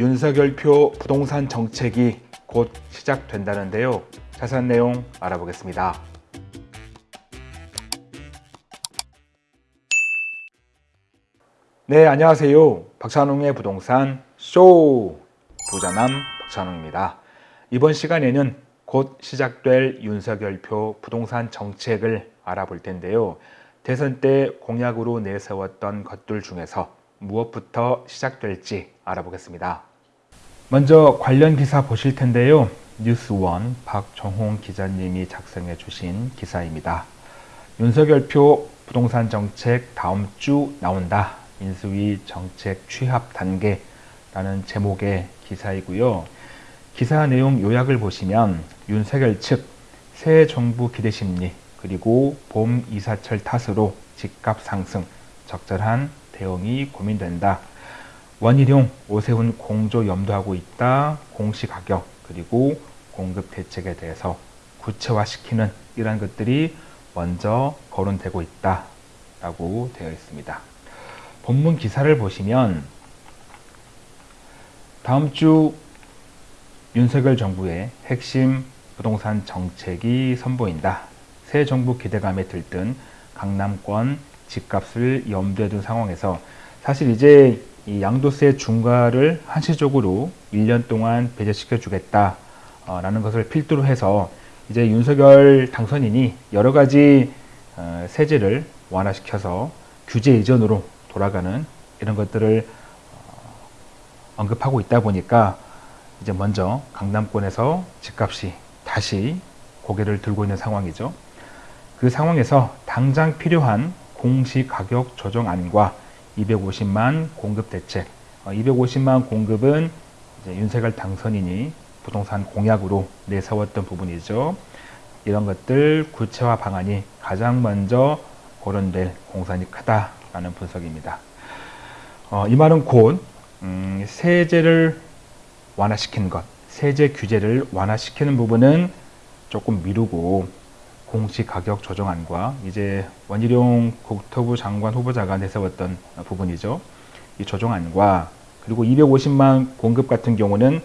윤석열표 부동산 정책이 곧 시작된다는데요. 자세한 내용 알아보겠습니다. 네, 안녕하세요. 박찬웅의 부동산 쇼 부자남 박찬웅입니다. 이번 시간에는 곧 시작될 윤석열표 부동산 정책을 알아볼 텐데요. 대선 때 공약으로 내세웠던 것들 중에서 무엇부터 시작될지 알아보겠습니다. 먼저 관련 기사 보실 텐데요. 뉴스원 박정홍 기자님이 작성해 주신 기사입니다. 윤석열표 부동산 정책 다음 주 나온다. 인수위 정책 취합 단계라는 제목의 기사이고요. 기사 내용 요약을 보시면 윤석열 측 새 정부 기대 심리 그리고 봄 이사철 탓으로 집값 상승 적절한 대응이 고민된다. 원희룡, 오세훈 공조 염두하고 있다. 공시가격 그리고 공급 대책에 대해서 구체화시키는 이러한 것들이 먼저 거론되고 있다. 라고 되어 있습니다. 본문 기사를 보시면 다음 주 윤석열 정부의 핵심 부동산 정책이 선보인다. 새 정부 기대감에 들뜬 강남권 집값을 염두에 둔 상황에서 사실 이제 이 양도세 중과를 한시적으로 1년 동안 배제시켜 주겠다 라는 것을 필두로 해서 이제 윤석열 당선인이 여러 가지 어, 세제를 완화시켜서 규제 이전으로 돌아가는 이런 것들을 어, 언급하고 있다 보니까 이제 먼저 강남권에서 집값이 다시 고개를 들고 있는 상황이죠. 그 상황에서 당장 필요한 공시가격 조정안과 250만 공급 대책 250만 어, 공급은 윤석열 당선인이 부동산 공약으로 내세웠던 부분이죠. 이런 것들 구체화 방안이 가장 먼저 거론될 공산이 크다라는 분석입니다. 어, 이 말은 곧 음, 세제를 완화시키는 것, 세제 규제를 완화시키는 부분은 조금 미루고 공시 가격 조정안과 이제 원희룡 국토부 장관 후보자가 내세웠던 부분이죠. 이 조정안과 그리고 250만 공급 같은 경우는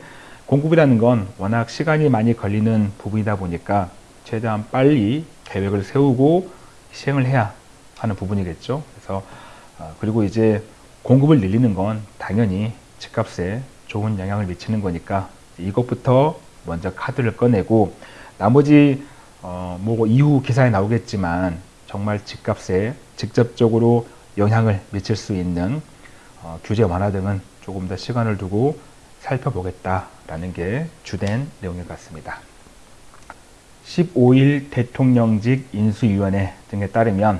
공급이라는 건 워낙 시간이 많이 걸리는 부분이다 보니까 최대한 빨리 계획을 세우고 시행을 해야 하는 부분이겠죠. 그래서 어, 그리고 이제 공급을 늘리는 건 당연히 집값에 좋은 영향을 미치는 거니까 이것부터 먼저 카드를 꺼내고 나머지 어, 뭐 이후 기사에 나오겠지만 정말 집값에 직접적으로 영향을 미칠 수 있는 어, 규제 완화 등은 조금 더 시간을 두고 살펴보겠다라는 게 주된 내용인 것 같습니다. 15일 대통령직 인수위원회 등에 따르면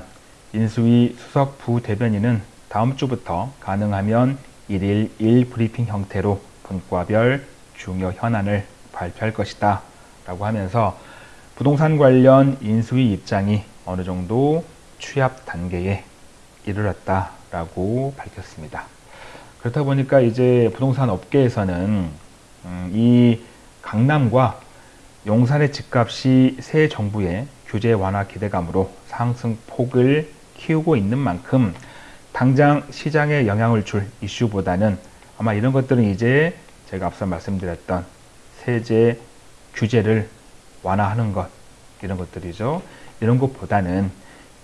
인수위 수석 부대변인은 다음 주부터 가능하면 1일 1 브리핑 형태로 분과별 중요 현안을 발표할 것이다 라고 하면서 부동산 관련 인수위 입장이 어느 정도 취합 단계에 이르렀다라고 밝혔습니다. 그렇다 보니까 이제 부동산 업계에서는 음, 이 강남과 용산의 집값이 새 정부의 규제 완화 기대감으로 상승폭을 키우고 있는 만큼 당장 시장에 영향을 줄 이슈보다는 아마 이런 것들은 이제 제가 앞서 말씀드렸던 세제 규제를 완화하는 것 이런 것들이죠. 이런 것보다는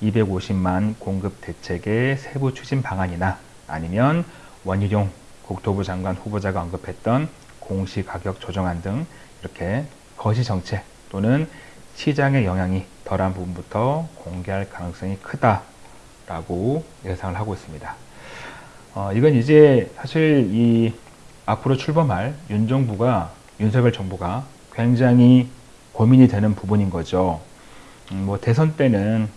250만 공급 대책의 세부 추진 방안이나 아니면 원희룡 국토부 장관 후보자가 언급했던 공시가격 조정안 등 이렇게 거시 정책 또는 시장의 영향이 덜한 부분부터 공개할 가능성이 크다라고 예상을 하고 있습니다. 어, 이건 이제 사실 이 앞으로 출범할 윤 정부가 윤석열 정부가 굉장히 고민이 되는 부분인 거죠. 음, 뭐 대선 때는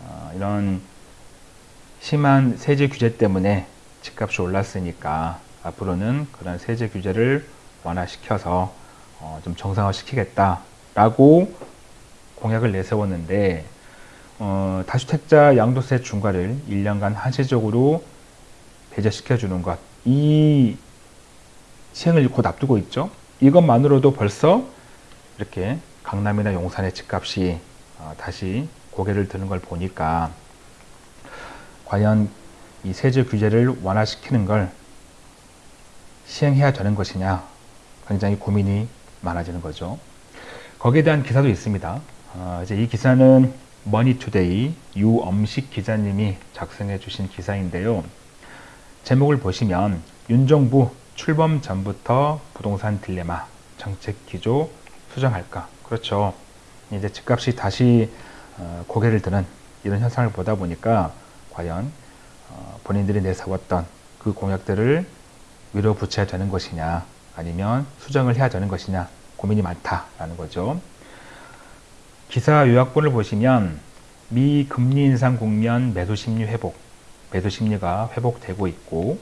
어, 이런 심한 세제 규제 때문에 집값이 올랐으니까 앞으로는 그런 세제 규제를 완화시켜서 어, 좀 정상화 시키겠다라고 공약을 내세웠는데 어, 다주택자 양도세 중과를 1년간 한시적으로 배제시켜 주는 것 이 시행을 곧 앞두고 있죠. 이것만으로도 벌써 이렇게 강남이나 용산의 집값이 어, 다시 고개를 드는 걸 보니까 과연 이 세제 규제를 완화시키는 걸 시행해야 되는 것이냐 굉장히 고민이 많아지는 거죠. 거기에 대한 기사도 있습니다. 어, 이제 이 기사는 머니투데이 유엄식 기자님이 작성해 주신 기사인데요. 제목을 보시면 윤 정부 출범 전부터 부동산 딜레마 정책 기조 수정할까? 그렇죠. 이제 집값이 다시 어, 고개를 드는 이런 현상을 보다 보니까 과연 어, 본인들이 내세웠던 그 공약들을 밀어붙여야 되는 것이냐 아니면 수정을 해야 되는 것이냐 고민이 많다라는 거죠. 기사 요약본을 보시면 미 금리 인상 국면 매수 심리 회복, 매수 심리가 회복되고 있고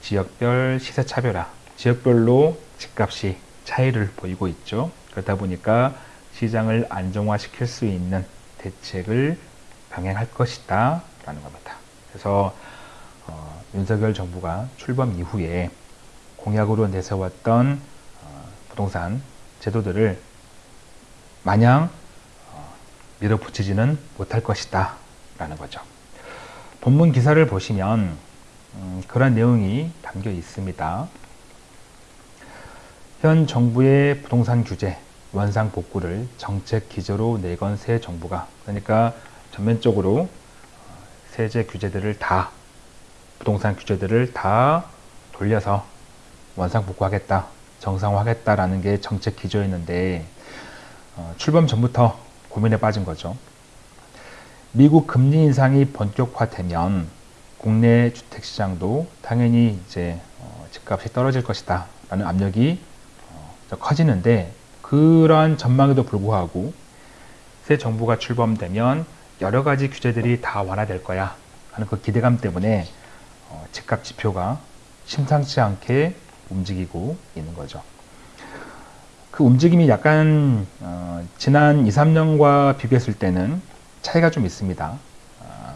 지역별 시세 차별화, 지역별로 집값이 차이를 보이고 있죠. 그러다 보니까 시장을 안정화시킬 수 있는 대책을 병행할 것이다 라는 겁니다. 그래서 어, 윤석열 정부가 출범 이후에 공약으로 내세웠던 어, 부동산 제도들을 마냥 어, 밀어붙이지는 못할 것이다 라는 거죠. 본문 기사를 보시면 음, 그런 내용이 담겨 있습니다. 현 정부의 부동산 규제, 원상 복구를 정책 기조로 내건 새 정부가 그러니까 전면적으로 어, 세제 규제들을 다 부동산 규제들을 다 돌려서 원상 복구하겠다, 정상화하겠다라는 게 정책 기조였는데 어, 출범 전부터 고민에 빠진 거죠. 미국 금리 인상이 본격화되면 국내 주택 시장도 당연히 이제 어, 집값이 떨어질 것이다 라는 압력이 어, 커지는데 그러한 전망에도 불구하고 새 정부가 출범되면 여러 가지 규제들이 다 완화될 거야 하는 그 기대감 때문에 어, 집값 지표가 심상치 않게 움직이고 있는 거죠. 그 움직임이 약간 어, 지난 2, 3년과 비교했을 때는 차이가 좀 있습니다. 어,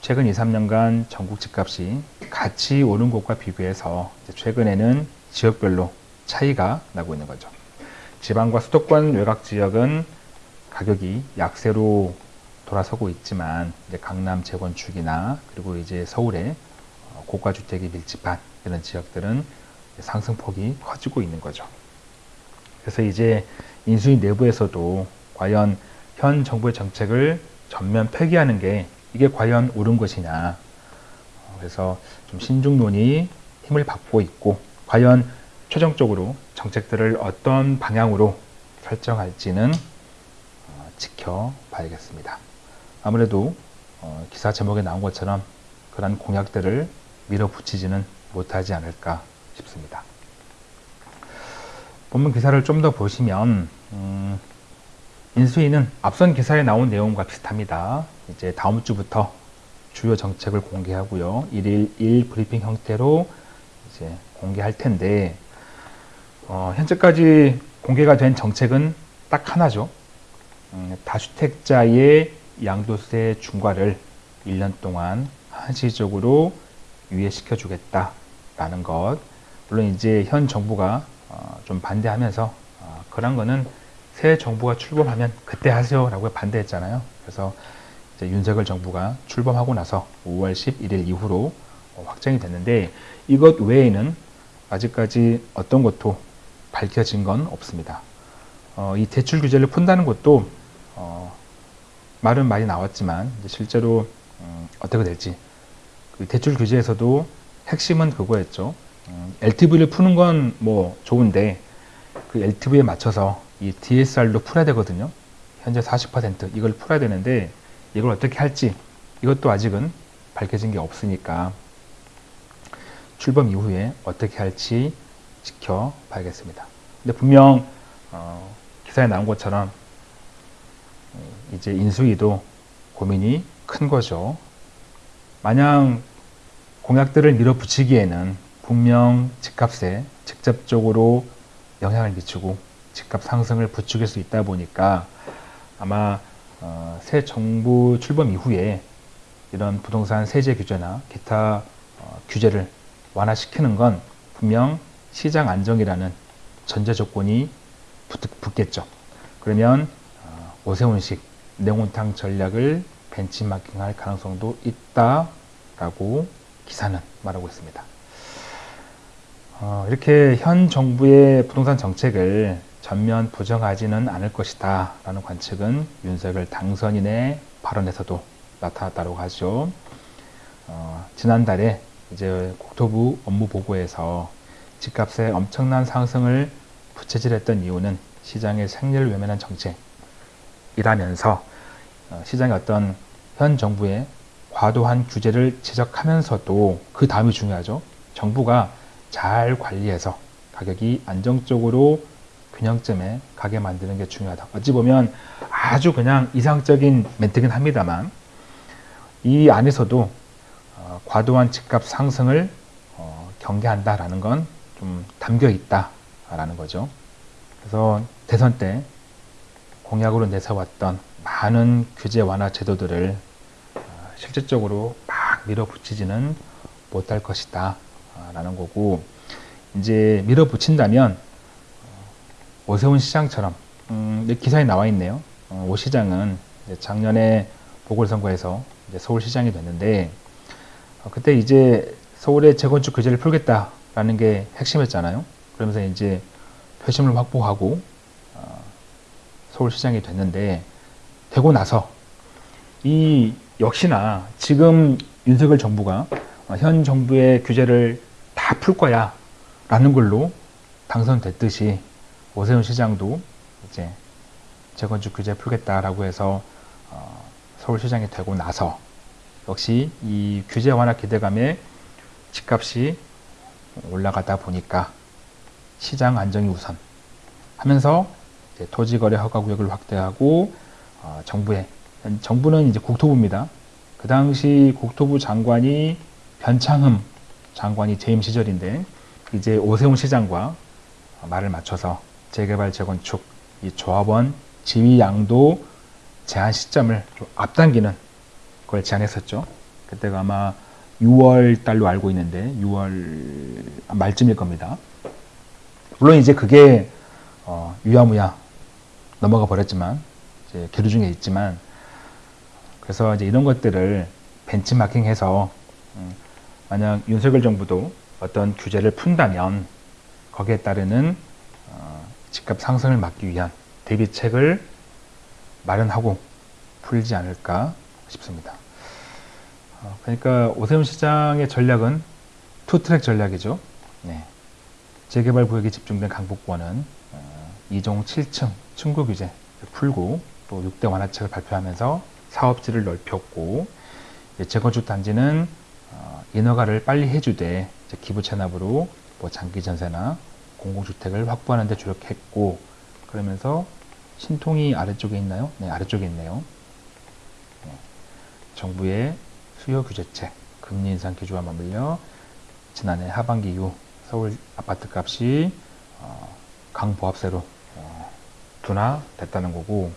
최근 2, 3년간 전국 집값이 같이 오른 곳과 비교해서 최근에는 지역별로 차이가 나고 있는 거죠. 지방과 수도권 외곽 지역은 가격이 약세로 돌아서고 있지만 강남 재건축이나 그리고 이제 서울의 어, 고가 주택이 밀집한 이런 지역들은 상승폭이 커지고 있는 거죠. 그래서 이제 인수위 내부에서도 과연 현 정부의 정책을 전면 폐기하는 게 이게 과연 옳은 것이냐. 그래서 좀 신중론이 힘을 받고 있고 과연 최종적으로 정책들을 어떤 방향으로 설정할지는 어, 지켜봐야겠습니다. 아무래도 어, 기사 제목에 나온 것처럼 그런 공약들을 밀어붙이지는 못하지 않을까 싶습니다. 본문 기사를 좀 더 보시면 음, 인수위는 앞선 기사에 나온 내용과 비슷합니다. 이제 다음 주부터 주요 정책을 공개하고요. 1일 1 브리핑 형태로 이제 공개할 텐데 어, 현재까지 공개가 된 정책은 딱 하나죠. 음, 다주택자의 양도세 중과를 1년 동안 한시적으로 유예시켜 주겠다라는 것. 물론 이제 현 정부가 어, 좀 반대하면서 어, 그런 거는 새 정부가 출범하면 그때 하세요 라고 반대했잖아요. 그래서 이제 윤석열 정부가 출범하고 나서 5월 11일 이후로 어, 확정이 됐는데 이것 외에는 아직까지 어떤 것도 밝혀진 건 없습니다. 어, 이 대출 규제를 푼다는 것도 어, 말은 많이 나왔지만 실제로 음, 어떻게 될지 그 대출 규제에서도 핵심은 그거였죠. 음, LTV를 푸는 건 뭐 좋은데 그 LTV에 맞춰서 이 DSR도 풀어야 되거든요. 현재 40% 이걸 풀어야 되는데 이걸 어떻게 할지 이것도 아직은 밝혀진 게 없으니까 출범 이후에 어떻게 할지 지켜봐야겠습니다. 근데 분명 어, 기사에 나온 것처럼 이제 인수위도 고민이 큰 거죠. 마냥 공약들을 밀어붙이기에는 분명 집값에 직접적으로 영향을 미치고 집값 상승을 부추길 수 있다 보니까 아마 어, 새 정부 출범 이후에 이런 부동산 세제 규제나 기타 어, 규제를 완화시키는 건 분명 시장 안정이라는 전제 조건이 붙, 겠죠 그러면 어, 오세훈식 냉온탕 전략을 벤치마킹할 가능성도 있다라고 기사는 말하고 있습니다. 어, 이렇게 현 정부의 부동산 정책을 전면 부정하지는 않을 것이다 라는 관측은 윤석열 당선인의 발언에서도 나타났다고 하죠. 어, 지난달에 이제 국토부 업무 보고에서 집값의 엄청난 상승을 부채질했던 이유는 시장의 생리를 외면한 정책이라면서 어, 시장의 어떤 현 정부의 과도한 규제를 지적하면서도 그 다음이 중요하죠. 정부가 잘 관리해서 가격이 안정적으로 균형점에 가게 만드는 게 중요하다. 어찌 보면 아주 그냥 이상적인 멘트긴 합니다만 이 안에서도 어, 과도한 집값 상승을 어, 경계한다라는 건 좀 담겨 있다라는 거죠. 그래서 대선 때 공약으로 내세웠던 많은 규제 완화 제도들을 어, 실질적으로 막 밀어붙이지는 못할 것이다 라는 거고 이제 밀어붙인다면 어, 오세훈 시장처럼 음, 기사에 나와 있네요. 어, 오 시장은 작년에 보궐선거에서 서울시장이 됐는데 어, 그때 이제 서울의 재건축 규제를 풀겠다 라는 게 핵심이었잖아요. 그러면서 이제 표심을 확보하고 어, 서울시장이 됐는데 되고 나서 이 역시나 지금 윤석열 정부가 어, 현 정부의 규제를 다 풀 거야 라는 걸로 당선됐듯이 오세훈 시장도 이제 재건축 규제 풀겠다라고 해서 어, 서울시장이 되고 나서 역시 이 규제 완화 기대감에 집값이 올라가다 보니까 시장 안정이 우선 하면서 토지거래 허가구역을 확대하고 어, 정부에 정부는 이제 국토부입니다. 그 당시 국토부 장관이 변창흠 장관이 재임 시절인데 이제 오세훈 시장과 말을 맞춰서 재개발 재건축 이 조합원 지위 양도 제한 시점을 좀 앞당기는 걸 제안했었죠. 그때가 아마 6월 달로 알고 있는데 6월 말쯤일 겁니다. 물론 이제 그게 어, 유야무야 넘어가 버렸지만 이제 계류 중에 있지만 그래서 이제 이런 것들을 벤치마킹해서 음, 만약 윤석열 정부도 어떤 규제를 푼다면 거기에 따르는 어, 집값 상승을 막기 위한 대비책을 마련하고 풀지 않을까 싶습니다. 어, 그러니까 오세훈 시장의 전략은 투트랙 전략이죠. 네. 재개발 구역이 집중된 강북권은 어, 2종 7층 층구 규제 풀고 또 6대 완화책을 발표하면서 사업지를 넓혔고 재건축 단지는 어, 인허가를 빨리 해주되 기부 체납으로 뭐 장기 전세나 공공주택을 확보하는 데 주력했고 그러면서 신통이 아래쪽에 있나요? 네, 아래쪽에 있네요. 네. 정부의 수요 규제책, 금리 인상 기조와 맞물려 지난해 하반기 이후 서울 아파트 값이 어, 강보합세로 어, 둔화됐다는 거고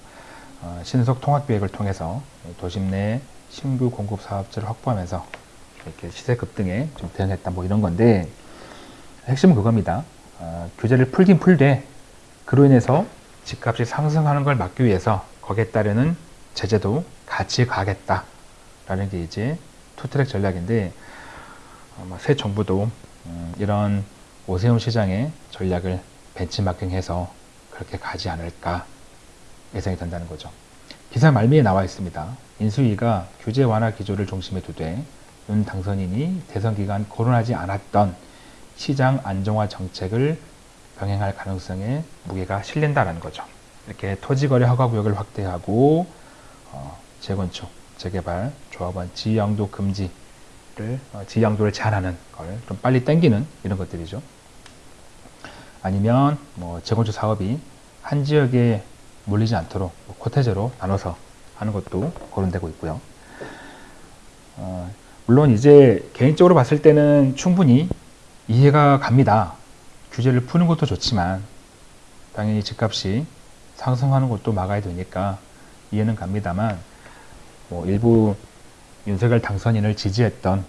어, 신속 통합 계획을 통해서 도심 내 신규 공급 사업자를 확보하면서 이렇게 시세 급등에 좀 대응했다 뭐 이런 건데 핵심은 그겁니다. 어, 규제를 풀긴 풀되 그로 인해서 집값이 상승하는 걸 막기 위해서 거기에 따르는 제재도 같이 가겠다 라는 게 이제 투트랙 전략인데 어, 새 정부도 음, 이런 오세훈 시장의 전략을 벤치마킹해서 그렇게 가지 않을까 예상이 된다는 거죠. 기사 말미에 나와 있습니다. 인수위가 규제 완화 기조를 중심에 두되 윤 당선인이 대선 기간 거론하지 않았던 시장 안정화 정책을 병행할 가능성에 무게가 실린다는 거죠. 이렇게 토지거래 허가구역을 확대하고 어, 재건축, 재개발, 조합원 지양도 금지를 어, 지양도를 제한하는 걸 좀 빨리 땡기는 이런 것들이죠. 아니면 뭐 재건축 사업이 한 지역에 몰리지 않도록 뭐 코테제로 나눠서 하는 것도 거론되고 있고요. 어, 물론 이제 개인적으로 봤을 때는 충분히 이해가 갑니다. 규제를 푸는 것도 좋지만 당연히 집값이 상승하는 것도 막아야 되니까 이해는 갑니다만 뭐 일부 윤석열 당선인을 지지했던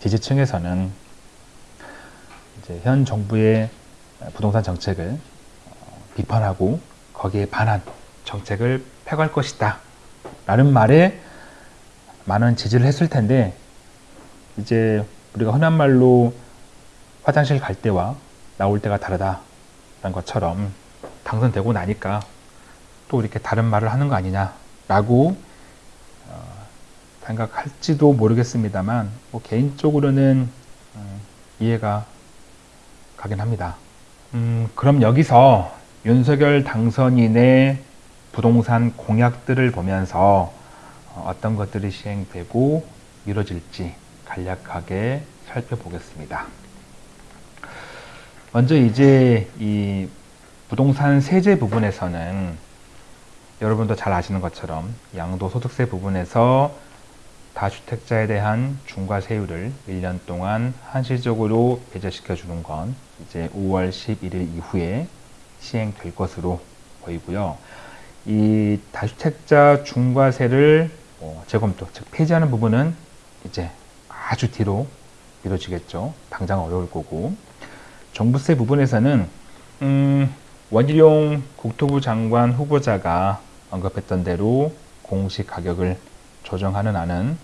지지층에서는 이제 현 정부의 부동산 정책을 어, 비판하고 거기에 반한 정책을 펴갈 것이다. 라는 말에 많은 지지를 했을 텐데 이제 우리가 흔한 말로 화장실 갈 때와 나올 때가 다르다 라는 것처럼 당선되고 나니까 또 이렇게 다른 말을 하는 거 아니냐 라고 어, 생각할지도 모르겠습니다만 뭐 개인적으로는 음, 이해가 가긴 합니다. 음, 그럼 여기서 윤석열 당선인의 부동산 공약들을 보면서 어, 어떤 것들이 시행되고 이루어질지 간략하게 살펴보겠습니다. 먼저 이제 이 부동산 세제 부분에서는 여러분도 잘 아시는 것처럼 양도소득세 부분에서 다주택자에 대한 중과세율을 1년 동안 한시적으로 배제시켜 주는 건 이제 5월 11일 이후에 시행될 것으로 보이고요. 이 다주택자 중과세를 뭐 재검토, 즉 폐지하는 부분은 이제 아주 뒤로 이루어지겠죠. 당장 어려울 거고 정부세 부분에서는 음, 원희룡 국토부 장관 후보자가 언급했던 대로 공시 가격을 조정하는 안은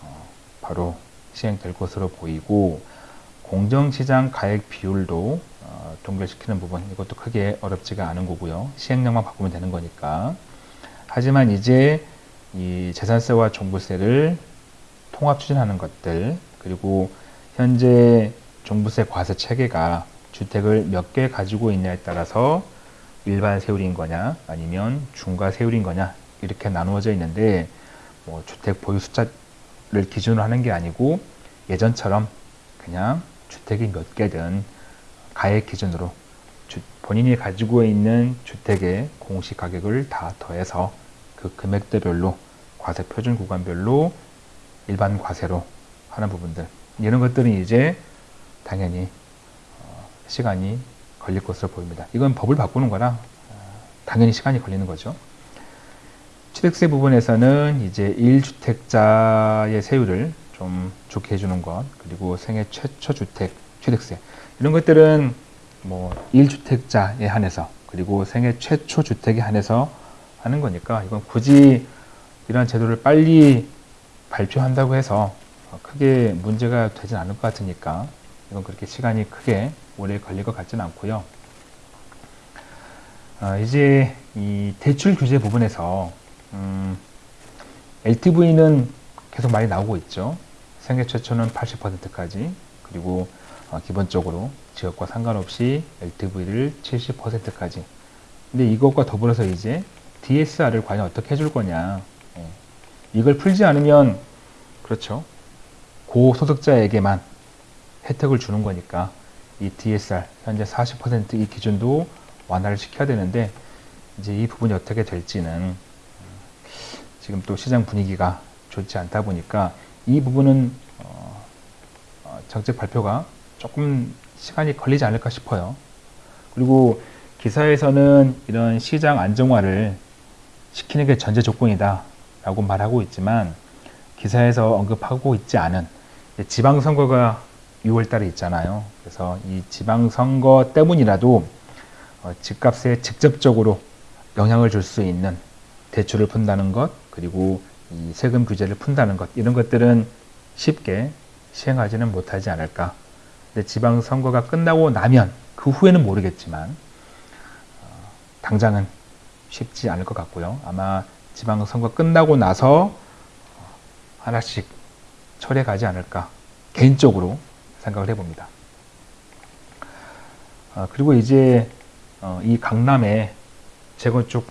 어, 바로 시행될 것으로 보이고 공정시장 가액 비율도 어, 동결시키는 부분 이것도 크게 어렵지가 않은 거고요. 시행령만 바꾸면 되는 거니까. 하지만 이제 이 재산세와 종부세를 통합 추진하는 것들 그리고 현재 종부세 과세 체계가 주택을 몇 개 가지고 있냐에 따라서 일반 세율인 거냐 아니면 중과 세율인 거냐 이렇게 나누어져 있는데 뭐 주택 보유 숫자를 기준으로 하는 게 아니고 예전처럼 그냥 주택이 몇 개든 가액 기준으로 주, 본인이 가지고 있는 주택의 공시 가격을 다 더해서 그 금액대별로 과세 표준 구간별로 일반 과세로 하는 부분들 이런 것들은 이제 당연히 어, 시간이 걸릴 것으로 보입니다. 이건 법을 바꾸는 거라 어, 당연히 시간이 걸리는 거죠. 취득세 부분에서는 이제 1주택자의 세율을 좀 좋게 해주는 것, 그리고 생애 최초 주택 취득세 이런 것들은 뭐 1주택자에 한해서 그리고 생애 최초 주택에 한해서 하는 거니까 이건 굳이 이러한 제도를 빨리 발표한다고 해서 크게 문제가 되진 않을 것 같으니까 이건 그렇게 시간이 크게 오래 걸릴 것 같지는 않고요. 어, 이제 이 대출 규제 부분에서 음, LTV는 계속 많이 나오고 있죠. 생애 최초는 80%까지 그리고 어, 기본적으로 지역과 상관없이 LTV를 70%까지 근데 이것과 더불어서 이제 DSR을 과연 어떻게 해줄 거냐 예. 이걸 풀지 않으면 그렇죠 고소득자에게만 혜택을 주는 거니까 이 DSR 현재 40%이 기준도 완화를 시켜야 되는데 이제 이 부분이 어떻게 될지는 지금 또 시장 분위기가 좋지 않다 보니까 이 부분은 어, 어, 정책 발표가 조금 시간이 걸리지 않을까 싶어요. 그리고 기사에서는 이런 시장 안정화를 시키는 게 전제 조건이다 라고 말하고 있지만 기사에서 언급하고 있지 않은 지방선거가 6월 달에 있잖아요. 그래서 이 지방선거 때문이라도 어, 집값에 직접적으로 영향을 줄 수 있는 대출을 푼다는 것, 그리고 이 세금 규제를 푼다는 것, 이런 것들은 쉽게 시행하지는 못하지 않을까. 근데 지방선거가 끝나고 나면, 그 후에는 모르겠지만, 어, 당장은 쉽지 않을 것 같고요. 아마 지방선거 끝나고 나서 어, 하나씩 철회 가지 않을까. 개인적으로 생각을 해봅니다. 어, 그리고 이제 어, 이 강남에 재건축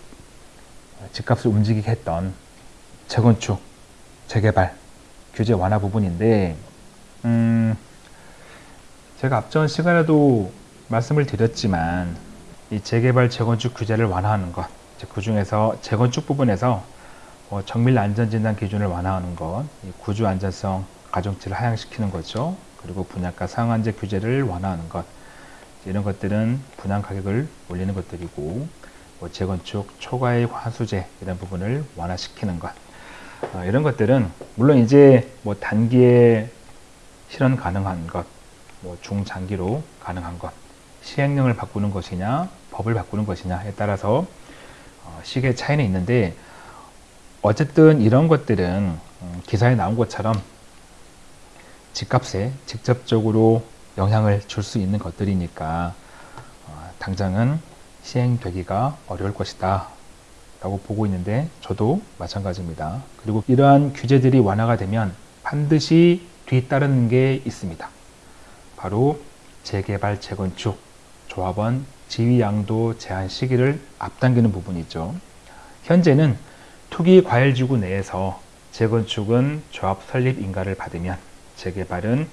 집값을 움직이게 했던 재건축, 재개발, 규제 완화 부분인데 음, 제가 앞전 시간에도 말씀을 드렸지만 이 재개발, 재건축 규제를 완화하는 것, 그 중에서 재건축 부분에서 뭐 정밀 안전진단 기준을 완화하는 것, 구조 안전성 가중치를 하향시키는 거죠. 그리고 분양가 상한제 규제를 완화하는 것, 이런 것들은 분양 가격을 올리는 것들이고 뭐 재건축 초과의 환수제 이런 부분을 완화시키는 것 어, 이런 것들은 물론 이제 뭐 단기에 실현 가능한 것, 뭐 중장기로 가능한 것, 시행령을 바꾸는 것이냐, 법을 바꾸는 것이냐에 따라서 어, 시기의 차이는 있는데 어쨌든 이런 것들은 음, 기사에 나온 것처럼 집값에 직접적으로 영향을 줄 수 있는 것들이니까 어, 당장은 시행되기가 어려울 것이다 라고 보고 있는데 저도 마찬가지입니다. 그리고 이러한 규제들이 완화가 되면 반드시 뒤따르는 게 있습니다. 바로 재개발, 재건축, 조합원 지위 양도 제한 시기를 앞당기는 부분이죠. 현재는 투기 과열지구 내에서 재건축은 조합 설립 인가를 받으면 재개발은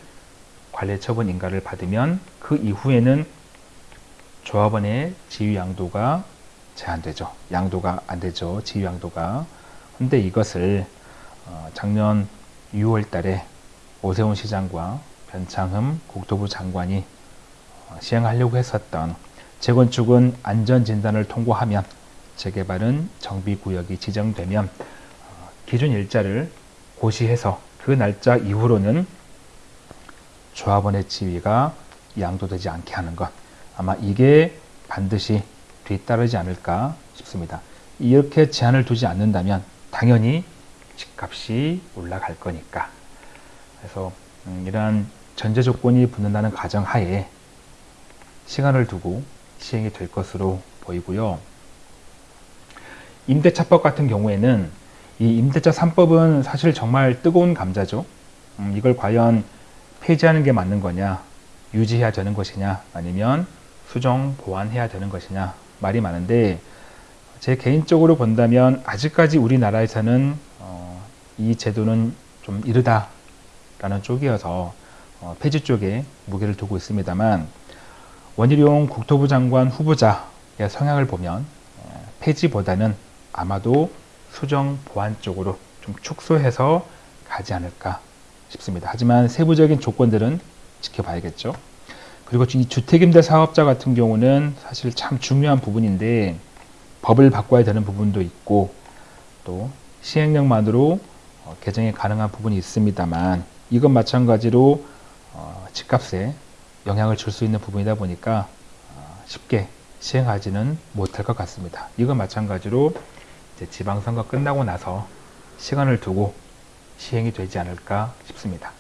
관리 처분 인가를 받으면 그 이후에는 조합원의 지위 양도가 제한되죠. 양도가 안 되죠. 지위 양도가. 근데 이것을 어, 작년 6월 달에 오세훈 시장과 변창흠 국토부 장관이 어, 시행하려고 했었던 재건축은 안전진단을 통과하면 재개발은 정비구역이 지정되면 어, 기준 일자를 고시해서 그 날짜 이후로는 조합원의 지위가 양도되지 않게 하는 것 아마 이게 반드시 뒤따르지 않을까 싶습니다. 이렇게 제한을 두지 않는다면 당연히 집값이 올라갈 거니까 그래서 음, 이러한 전제 조건이 붙는다는 가정 하에 시간을 두고 시행이 될 것으로 보이고요. 임대차법 같은 경우에는 이 임대차 3법은 사실 정말 뜨거운 감자죠. 음, 이걸 과연 폐지하는 게 맞는 거냐, 유지해야 되는 것이냐, 아니면 수정 보완해야 되는 것이냐 말이 많은데 제 개인적으로 본다면 아직까지 우리나라에서는 어, 이 제도는 좀 이르다라는 쪽이어서 어, 폐지 쪽에 무게를 두고 있습니다만 원희룡 국토부 장관 후보자의 성향을 보면 어, 폐지보다는 아마도 수정 보완 쪽으로 좀 축소해서 가지 않을까 싶습니다. 하지만 세부적인 조건들은 지켜봐야겠죠. 그리고 이 주택임대 사업자 같은 경우는 사실 참 중요한 부분인데 법을 바꿔야 되는 부분도 있고 또 시행령만으로 어, 개정이 가능한 부분이 있습니다만 이건 마찬가지로 어, 집값에 영향을 줄 수 있는 부분이다 보니까 어, 쉽게 시행하지는 못할 것 같습니다. 이건 마찬가지로 지방선거 끝나고 나서 시간을 두고 시행이 되지 않을까 싶습니다.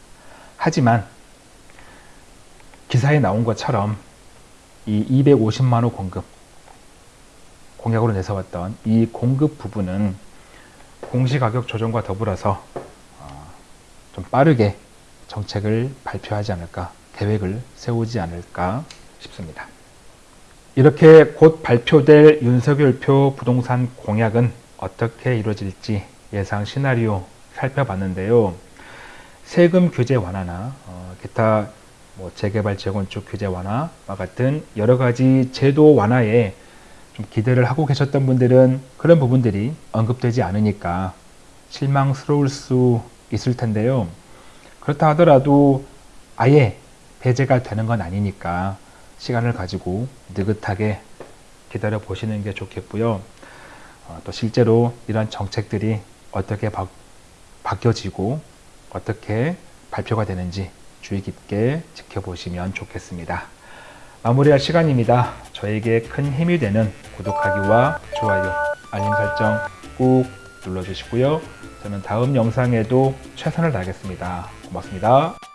하지만 기사에 나온 것처럼 이 250만호 공급 공약으로 내세웠던 이 공급 부분은 공시가격 조정과 더불어서 어, 좀 빠르게 정책을 발표하지 않을까 계획을 세우지 않을까 싶습니다. 이렇게 곧 발표될 윤석열표 부동산 공약은 어떻게 이루어질지 예상 시나리오 살펴봤는데요. 세금 규제 완화나 어, 기타 뭐 재개발 재건축 규제 완화와 같은 여러 가지 제도 완화에 좀 기대를 하고 계셨던 분들은 그런 부분들이 언급되지 않으니까 실망스러울 수 있을 텐데요. 그렇다 하더라도 아예 배제가 되는 건 아니니까 시간을 가지고 느긋하게 기다려 보시는 게 좋겠고요. 어, 또 실제로 이런 정책들이 어떻게 바, 바뀌어지고 어떻게 발표가 되는지 주의 깊게 지켜보시면 좋겠습니다. 마무리할 시간입니다. 저에게 큰 힘이 되는 구독하기와 좋아요, 알림 설정 꾹 눌러주시고요. 저는 다음 영상에도 최선을 다하겠습니다. 고맙습니다.